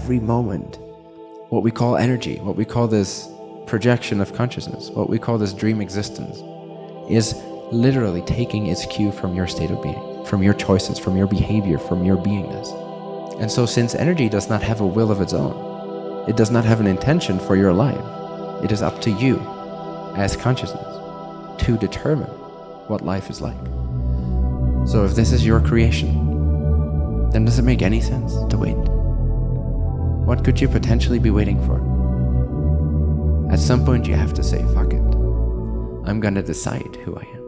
every moment. What we call energy, what we call this projection of consciousness, what we call this dream existence, is literally taking its cue from your state of being, from your choices, from your behavior, from your beingness. And so since energy does not have a will of its own, it does not have an intention for your life, it is up to you as consciousness to determine what life is like. So if this is your creation, then does it make any sense to wait? What could you potentially be waiting for? At some point you have to say, fuck it. I'm gonna decide who I am.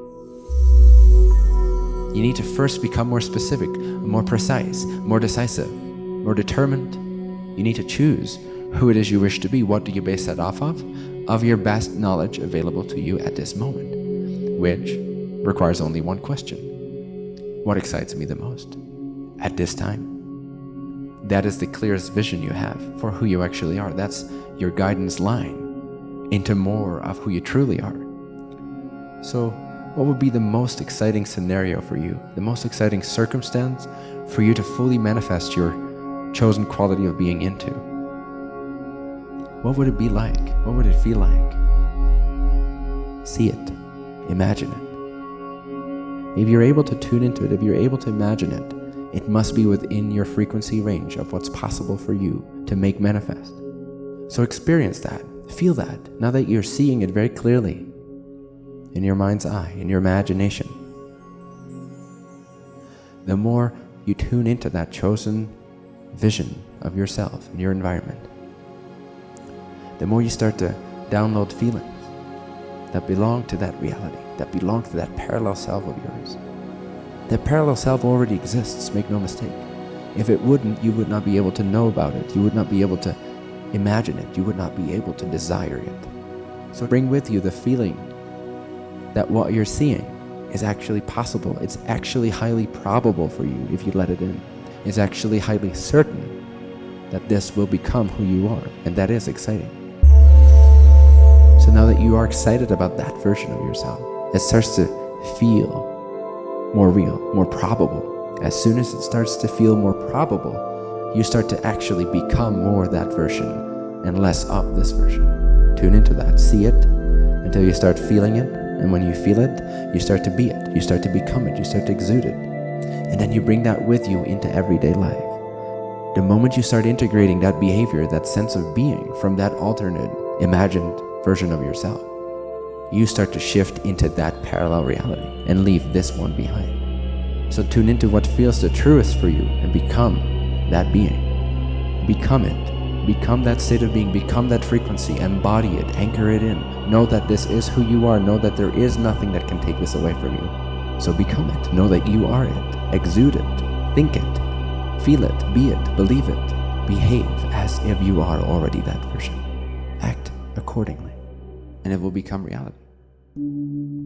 You need to first become more specific, more precise, more decisive, more determined. You need to choose who it is you wish to be. What do you base that off of? Of your best knowledge available to you at this moment, which requires only one question. What excites me the most at this time? That is the clearest vision you have for who you actually are. That's your guidance line into more of who you truly are. So what would be the most exciting scenario for you, the most exciting circumstance for you to fully manifest your chosen quality of being into? What would it be like? What would it feel like? See it, imagine it. If you're able to tune into it, if you're able to imagine it, it must be within your frequency range of what's possible for you to make manifest. So experience that, feel that, now that you're seeing it very clearly in your mind's eye, in your imagination. The more you tune into that chosen vision of yourself and your environment, the more you start to download feelings that belong to that reality, that belong to that parallel self of yours. That parallel self already exists, make no mistake. If it wouldn't, you would not be able to know about it. You would not be able to imagine it. You would not be able to desire it. So bring with you the feeling that what you're seeing is actually possible. It's actually highly probable for you if you let it in. It's actually highly certain that this will become who you are, and that is exciting. So now that you are excited about that version of yourself, it starts to feel more real, more probable. As soon as it starts to feel more probable, you start to actually become more that version and less of this version. Tune into that, see it until you start feeling it, and when you feel it, you start to be it. You start to become it. You start to exude it. And then you bring that with you into everyday life. The moment you start integrating that behavior, that sense of being from that alternate, imagined version of yourself, you start to shift into that parallel reality and leave this one behind. So tune into what feels the truest for you and become that being. Become it. Become that state of being, become that frequency, embody it, anchor it in. Know that this is who you are. Know that there is nothing that can take this away from you. So become it. Know that you are it. Exude it. Think it. Feel it. Be it. Believe it. Behave as if you are already that version. Act accordingly, and it will become reality. Thank you.